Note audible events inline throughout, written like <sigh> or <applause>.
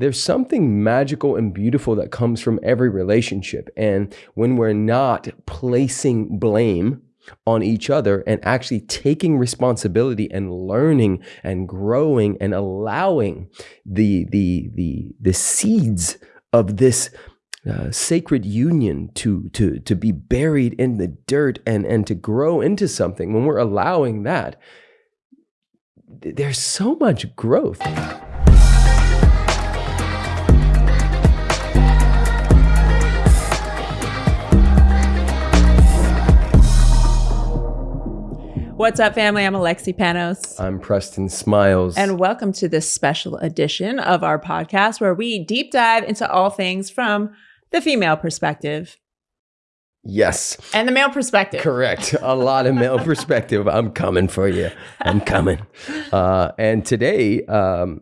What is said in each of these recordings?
there's something magical and beautiful that comes from every relationship. And when we're not placing blame on each other and actually taking responsibility and learning and growing and allowing the the the the seeds of this uh, sacred union to to to be buried in the dirt and and to grow into something when we're allowing that there's so much growth What's up, family? I'm Alexi Panos. I'm Preston Smiles. And welcome to this special edition of our podcast where we deep dive into all things from the female perspective. Yes. And the male perspective. Correct. A lot of male <laughs> perspective. I'm coming for you. I'm coming. Uh, and today, um,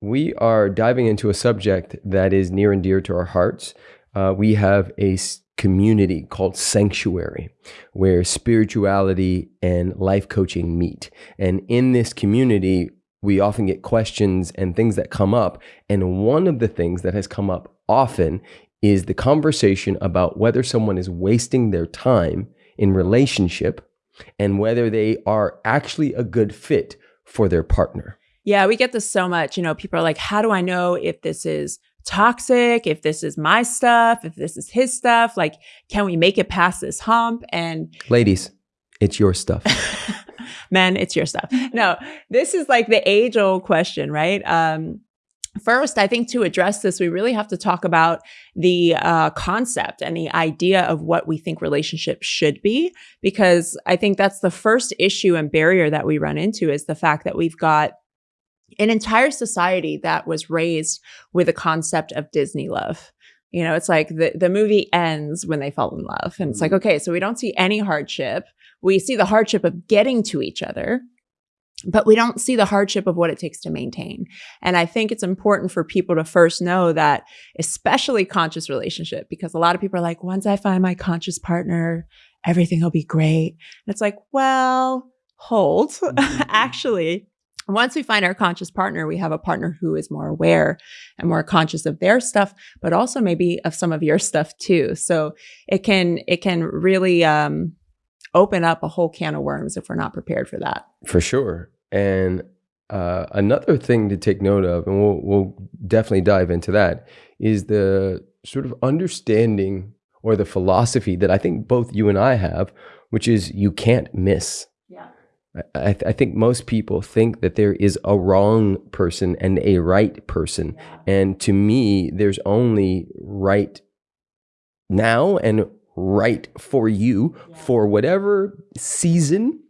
we are diving into a subject that is near and dear to our hearts. Uh, we have a community called Sanctuary, where spirituality and life coaching meet. And in this community, we often get questions and things that come up. And one of the things that has come up often is the conversation about whether someone is wasting their time in relationship and whether they are actually a good fit for their partner. Yeah, we get this so much. You know, people are like, how do I know if this is toxic, if this is my stuff, if this is his stuff, like, can we make it past this hump? And ladies, it's your stuff. <laughs> Men, it's your stuff. No, this is like the age old question, right? Um, First, I think to address this, we really have to talk about the uh, concept and the idea of what we think relationships should be, because I think that's the first issue and barrier that we run into is the fact that we've got an entire society that was raised with a concept of Disney love. You know, it's like the, the movie ends when they fall in love. And it's like, mm-hmm. okay, so we don't see any hardship. We see the hardship of getting to each other, but we don't see the hardship of what it takes to maintain. And I think it's important for people to first know that, especially conscious relationship, because a lot of people are like, once I find my conscious partner, everything will be great. And it's like, well, hold. <laughs> Mm-hmm. Actually, once we find our conscious partner, we have a partner who is more aware and more conscious of their stuff, but also maybe of some of your stuff too. So it can it can really um, open up a whole can of worms if we're not prepared for that. For sure. And uh, another thing to take note of, and we'll we'll definitely dive into that, is the sort of understanding or the philosophy that I think both you and I have, which is you can't miss. I, th I, think most people think that there is a wrong person and a right person. And to me, there's only right now and right for you yeah. for whatever season,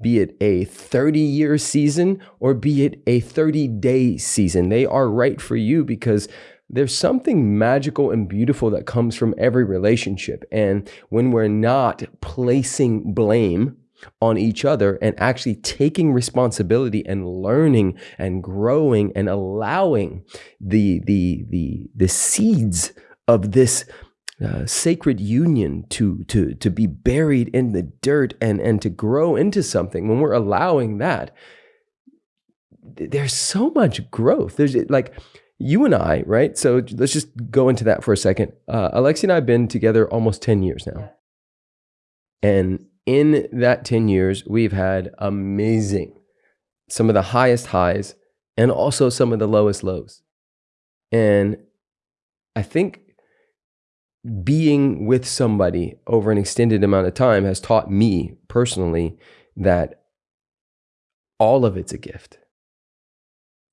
be it a 30 year season or be it a 30 day season. They are right for you because there's something magical and beautiful that comes from every relationship. And when we're not placing blame, on each other and actually taking responsibility and learning and growing and allowing the the the the seeds of this uh, sacred union to to to be buried in the dirt and and to grow into something when we're allowing that there's so much growth there's like you and I, right? So let's just go into that for a second. Uh, Alexi and I have been together almost 10 years now. And in that 10 years, we've had amazing, some of the highest highs and also some of the lowest lows. And I think being with somebody over an extended amount of time has taught me personally that all of it's a gift.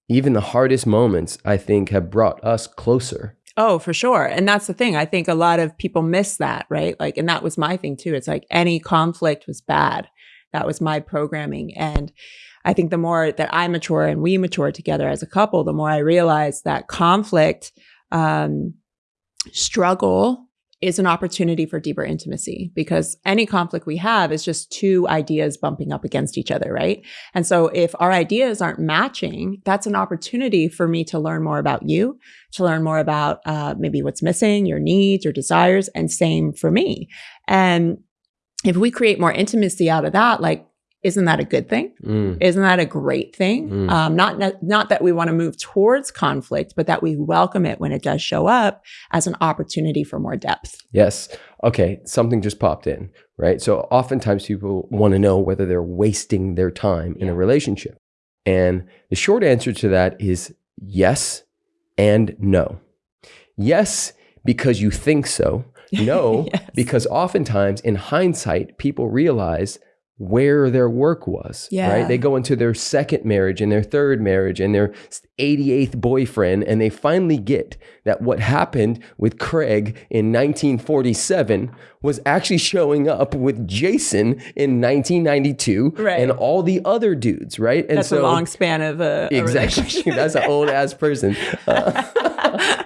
Even the hardest moments, I think, have brought us closer Oh, for sure. And that's the thing. I think a lot of people miss that, right? Like, and that was my thing too. It's like any conflict was bad. That was my programming. And I think the more that I mature and we mature together as a couple, the more I realize that conflict, um, struggle, is an opportunity for deeper intimacy because any conflict we have is just two ideas bumping up against each other, right? And so if our ideas aren't matching, that's an opportunity for me to learn more about you, to learn more about uh, maybe what's missing, your needs, your desires, and same for me. And if we create more intimacy out of that, like isn't that a good thing? Mm. Isn't that a great thing? Mm. Um, not not that we want to move towards conflict, but that we welcome it when it does show up as an opportunity for more depth. Yes. Okay. Something just popped in, right? So oftentimes people want to know whether they're wasting their time in a relationship. And the short answer to that is yes and no. Yes, because you think so. <laughs> No, Yes. because oftentimes in hindsight, people realize where their work was. Yeah. Right. They go into their second marriage and their third marriage and their 88th boyfriend, and they finally get that what happened with Craig in 1947 was actually showing up with Jason in 1992 Right. and all the other dudes. Right. And That's a long span of a, a Exactly. <laughs> That's an old ass person. Uh, <laughs>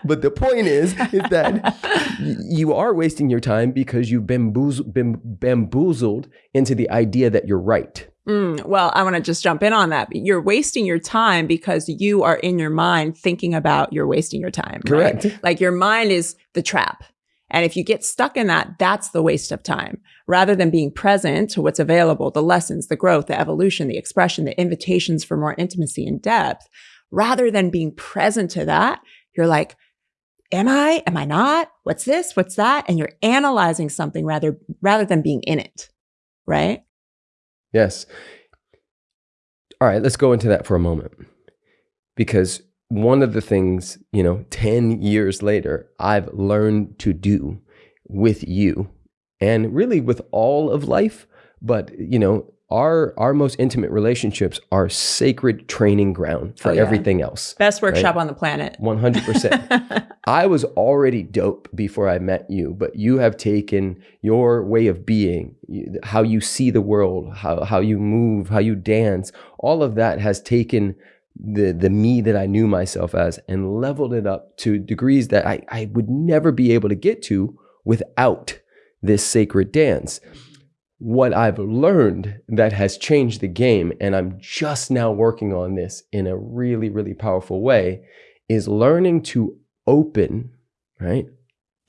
but the point is, is that <laughs> you are wasting your time because you've been, bamboozled, been bamboozled into the idea that you're right. Mm, well, I want to just jump in on that. You're wasting your time because you are in your mind thinking about you're wasting your time. right? Correct. Like your mind is the trap. And if you get stuck in that, that's the waste of time. Rather than being present to what's available, the lessons, the growth, the evolution, the expression, the invitations for more intimacy and depth, rather than being present to that, you're like, am I? Am I not? What's this? What's that? And you're analyzing something rather rather than being in it. Right? Yes. All right, let's go into that for a moment. Because one of the things, you know, 10 years later, I've learned to do with you and really with all of life, but you know, our our most intimate relationships are sacred training ground for Oh, yeah. everything else. Best workshop on the planet. 100%. <laughs> I was already dope before I met you, but you have taken your way of being, how you see the world, how, how you move, how you dance, all of that has taken the, the me that I knew myself as and leveled it up to degrees that I, I would never be able to get to without this sacred dance. What I've learned that has changed the game, and I'm just now working on this in a really, really powerful way, is learning to open, right?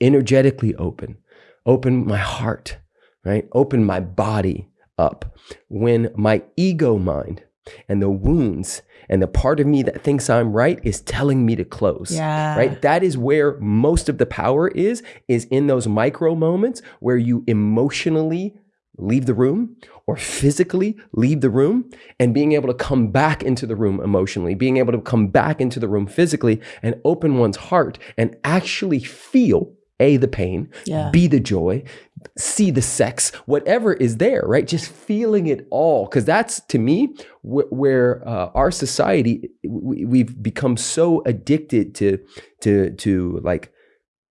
Energetically open, open my heart, right? Open my body up when my ego mind and the wounds and the part of me that thinks I'm right is telling me to close. Yeah. Right? That is where most of the power is, is in those micro moments where you emotionally leave the room or physically leave the room and being able to come back into the room emotionally, being able to come back into the room physically and open one's heart and actually feel A, the pain, Yeah. B, the joy, see the sex, whatever is there, right? Just feeling it all. Because that's to me wh- where uh, our society, we, we've become so addicted to, to, to like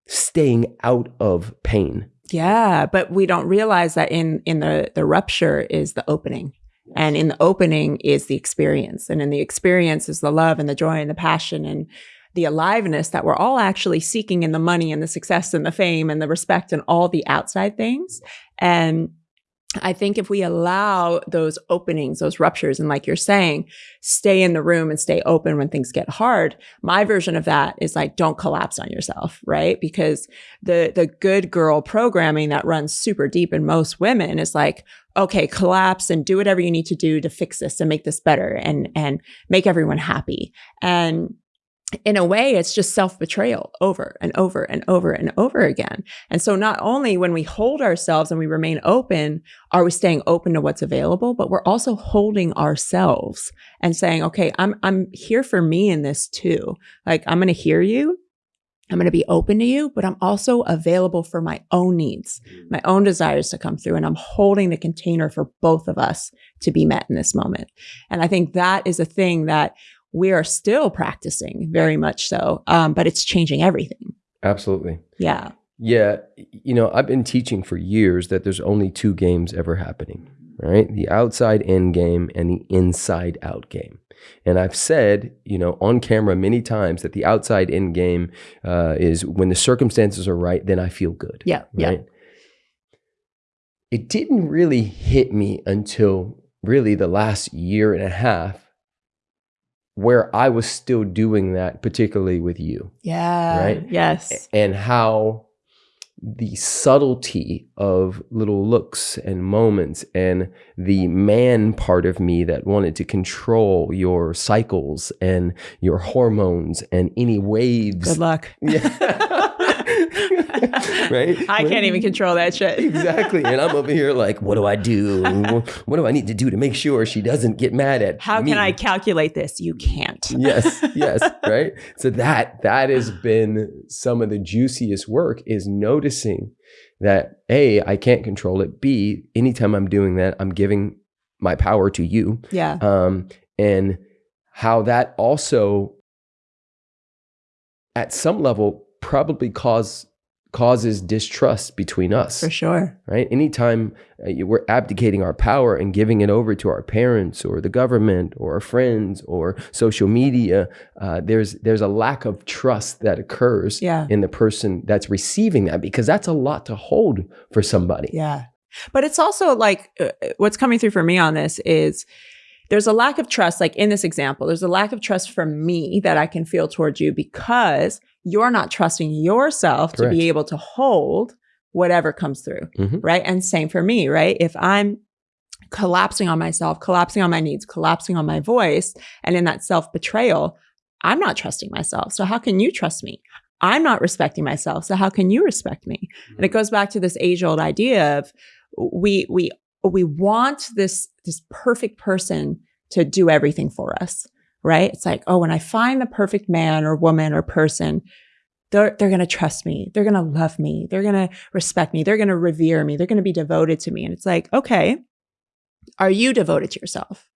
staying out of pain. Yeah, but we don't realize that in in the the rupture is the opening. And in the opening is the experience. And in the experience is the love and the joy and the passion and the aliveness that we're all actually seeking in the money and the success and the fame and the respect and all the outside things. And I think if we allow those openings, those ruptures, and like you're saying, stay in the room and stay open when things get hard. My version of that is like, don't collapse on yourself, right? Because the the good girl programming that runs super deep in most women is like, okay, collapse and do whatever you need to do to fix this and make this better and and make everyone happy. And in a way, it's just self betrayal over and over and over and over again. And so, not only when we hold ourselves and we remain open, are we staying open to what's available, but we're also holding ourselves and saying, okay, I'm, I'm here for me in this too. Like, I'm going to hear you. I'm going to be open to you, but I'm also available for my own needs, mm. my own desires to come through. And I'm holding the container for both of us to be met in this moment. And I think that is a thing that we are still practicing very much so, um, but it's changing everything. Absolutely. Yeah. Yeah, you know, I've been teaching for years that there's only two games ever happening, right? The outside in game and the inside out game. And I've said, you know, on camera many times that the outside in game uh, is when the circumstances are right, then I feel good. Yeah. Yeah. Right. It didn't really hit me until really the last year and a half where I was still doing that, particularly with you Yeah. Right? Yes. and how the subtlety of little looks and moments and the man part of me that wanted to control your cycles and your hormones and any waves. Good luck. <laughs> Yeah. <laughs> right? I can't even control that shit. exactly. And I'm over here like, what do I do? <laughs> What do I need to do to make sure she doesn't get mad at me? How me? can I calculate this? You can't. <laughs> yes, yes, right? So that that has been some of the juiciest work is noticing that A, I can't control it. B, anytime I'm doing that, I'm giving my power to you. Yeah. Um, and how that also at some level probably cause causes distrust between us For sure. right anytime uh, we're abdicating our power and giving it over to our parents or the government or our friends or social media uh, there's there's a lack of trust that occurs Yeah. in the person that's receiving that because that's a lot to hold for somebody Yeah. But it's also like uh, what's coming through for me on this is there's a lack of trust, like in this example, there's a lack of trust from me that I can feel towards you because you're not trusting yourself to be able to hold whatever comes through. Mhm. Right. And same for me, right? If I'm collapsing on myself, collapsing on my needs, collapsing on my voice, and in that self betrayal, I'm not trusting myself. So how can you trust me? I'm not respecting myself. So how can you respect me? And it goes back to this age old idea of we we we want this this perfect person to do everything for us, right? It's like, oh, when I find the perfect man or woman or person, they're they're going to trust me. They're going to love me. They're going to respect me. They're going to revere me. They're going to be devoted to me. And it's like, okay, are you devoted to yourself?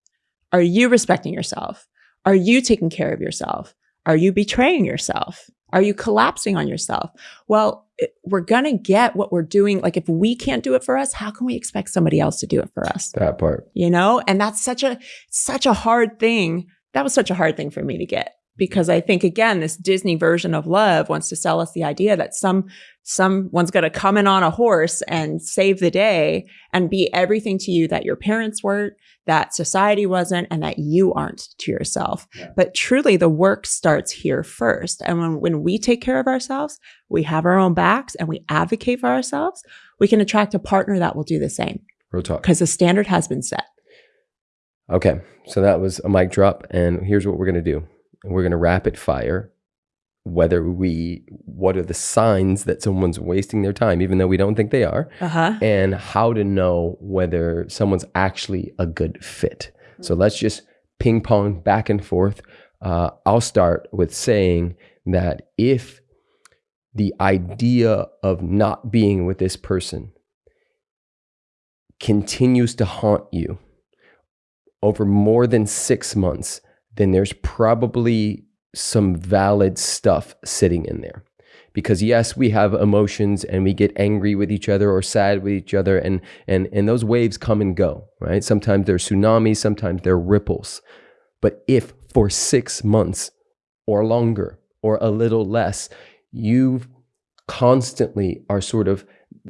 Are you respecting yourself? Are you taking care of yourself? Are you betraying yourself? Are you collapsing on yourself? Well, it- we're going to get what we're doing. Like, if we can't do it for us, how can we expect somebody else to do it for us? that part You know? And that's such a, such a hard thing. That was such a hard thing for me to get because I think, again, this Disney version of love wants to sell us the idea that some, someone's going to come in on a horse and save the day and be everything to you that your parents weren't, that society wasn't, and that you aren't to yourself. Yeah. But truly, the work starts here first. And when, when we take care of ourselves, we have our own backs and we advocate for ourselves, we can attract a partner that will do the same real talk because the standard has been set. Okay, so that was a mic drop, and here's what we're gonna do: we're gonna rapid fire whether we what are the signs that someone's wasting their time, even though we don't think they are, Uh huh. and how to know whether someone's actually a good fit. So let's just ping pong back and forth. Uh, I'll start with saying that if the idea of not being with this person continues to haunt you over more than six months, then there's probably some valid stuff sitting in there. Because yes, we have emotions and we get angry with each other or sad with each other, and and and those waves come and go, right? Sometimes they're tsunamis, sometimes they're ripples. But if for six months or longer or a little less, you constantly are sort of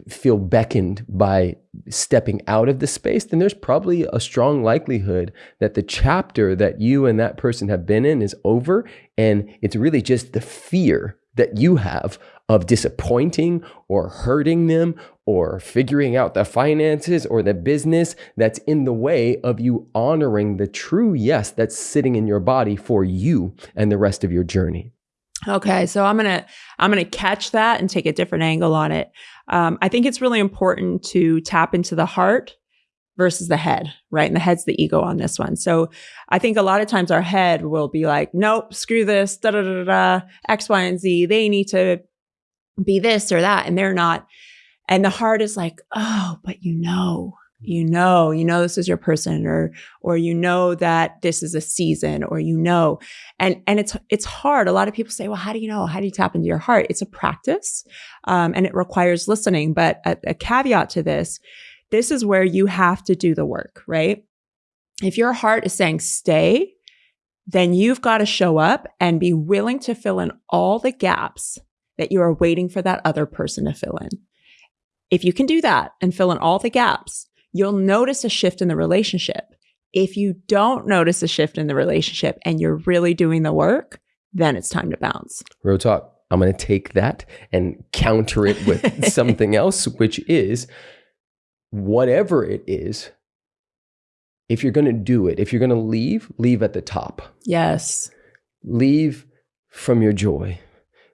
feel beckoned by stepping out of the space, then there's probably a strong likelihood that the chapter that you and that person have been in is over. And it's really just the fear that you have of disappointing or hurting them or figuring out the finances or the business that's in the way of you honoring the true yes that's sitting in your body for you and the rest of your journey. Okay, so I'm gonna I'm gonna catch that and take a different angle on it. Um, I think it's really important to tap into the heart versus the head, right? And the head's the ego on this one. So I think a lot of times our head will be like, nope, screw this, da da da da, X, Y, and Z. They need to be this or that, and they're not. And the heart is like, oh, but you know, you know, you know this is your person, or or you know that this is a season, or you know, and and it's it's hard. A lot of people say, well, how do you know? How do you tap into your heart? It's a practice, um, and it requires listening. But a, a caveat to this, this is where you have to do the work, right? If your heart is saying stay, then you've got to show up and be willing to fill in all the gaps that you are waiting for that other person to fill in. If you can do that and fill in all the gaps, you'll notice a shift in the relationship. If you don't notice a shift in the relationship and you're really doing the work, then it's time to bounce. Real talk. I'm going to take that and counter it with <laughs> something else, which is whatever it is, if you're going to do it, if you're going to leave, leave at the top. Yes. Leave from your joy.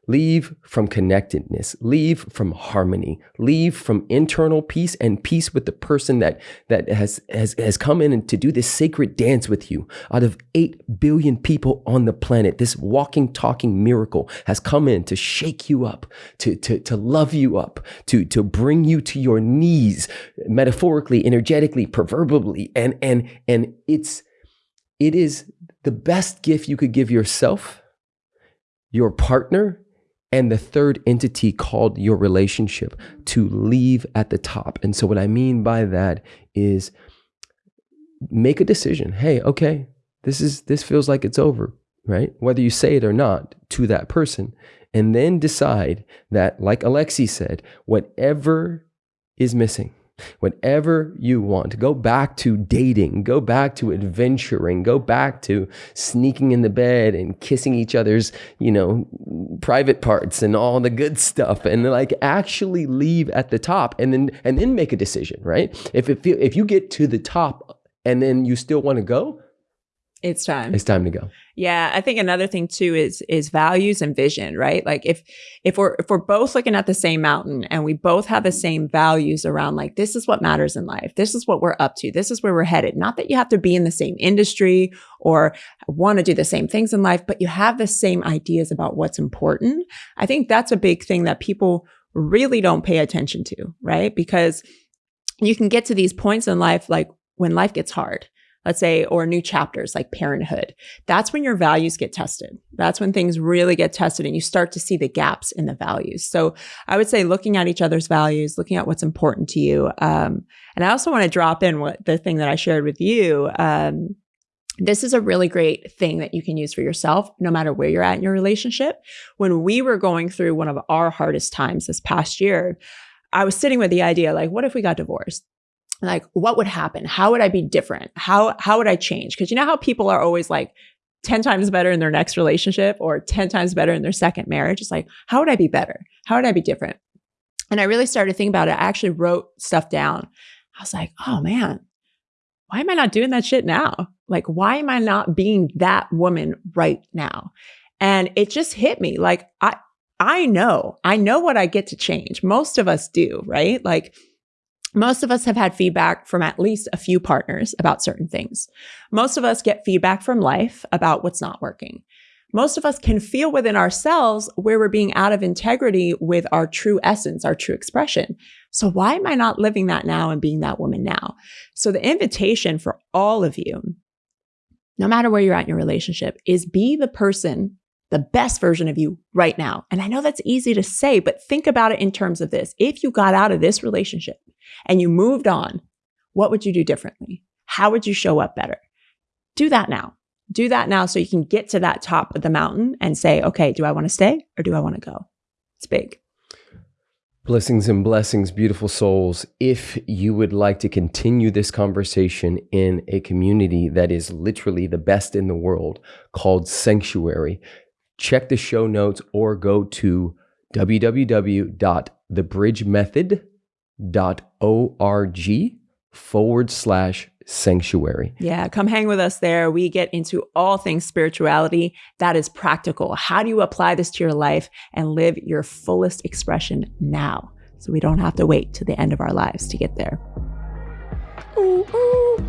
Leave from connectedness. Leave from harmony. Leave from internal peace and peace with the person that that has has has come in to do this sacred dance with you. Out of eight billion people on the planet, this walking, talking miracle has come in to shake you up, to to to love you up, to to bring you to your knees, metaphorically, energetically, proverbially, and and and it's it is the best gift you could give yourself, your partner, and the third entity called your relationship to leave at the top. And so, what I mean by that is make a decision. Hey, okay, this is this feels like it's over, right? Whether you say it or not to that person, and then decide that, like Alexi said, whatever is missing, whatever you want. Go back to dating, go back to adventuring, go back to sneaking in the bed and kissing each other's, you know, private parts and all the good stuff and like actually leave at the top and then and then make a decision, right? If it feel, if you get to the top and then you still want to go, it's time. It's time to go. Yeah, I think another thing too is is values and vision, right? Like if if we're if we're both looking at the same mountain and we both have the same values around like this is what matters in life. This is what we're up to. This is where we're headed. Not that you have to be in the same industry or want to do the same things in life, but you have the same ideas about what's important. I think that's a big thing that people really don't pay attention to, right? Because you can get to these points in life like when life gets hard let's say, or new chapters like parenthood, that's when your values get tested. That's when things really get tested and you start to see the gaps in the values. So I would say looking at each other's values, looking at what's important to you. Um, and I also want to drop in what the thing that I shared with you. Um, this is a really great thing that you can use for yourself, no matter where you're at in your relationship. When we were going through one of our hardest times this past year, I was sitting with the idea like, what if we got divorced? Like what would happen? How would i be different? How how would i change? Because you know how people are always like 10 times better in their next relationship or 10 times better in their second marriage? It's like how would i be better? How would i be different? And i really started thinking about it. I actually wrote stuff down. I was like oh man why am i not doing that shit now? Like why am i not being that woman right now? And it just hit me. Like i i know i know what i get to change. Most of us do right? Like most of us have had feedback from at least a few partners about certain things. Most of us get feedback from life about what's not working. Most of us can feel within ourselves where we're being out of integrity with our true essence, our true expression. So why am I not living that now and being that woman now? So the invitation for all of you, no matter where you're at in your relationship, is be the person the best version of you right now. And I know that's easy to say, but think about it in terms of this. If you got out of this relationship and you moved on, what would you do differently? How would you show up better? Do that now. Do that now so you can get to that top of the mountain and say, okay, do I want to stay or do I want to go? It's big. Blessings and blessings, beautiful souls. If you would like to continue this conversation in a community that is literally the best in the world called Sanctuary, check the show notes or go to www.thebridgemethod.com org forward slash sanctuary. Yeah, come hang with us there. We get into all things spirituality that is practical. How do you apply this to your life and live your fullest expression now? So we don't have to wait to the end of our lives to get there. Ooh, ooh.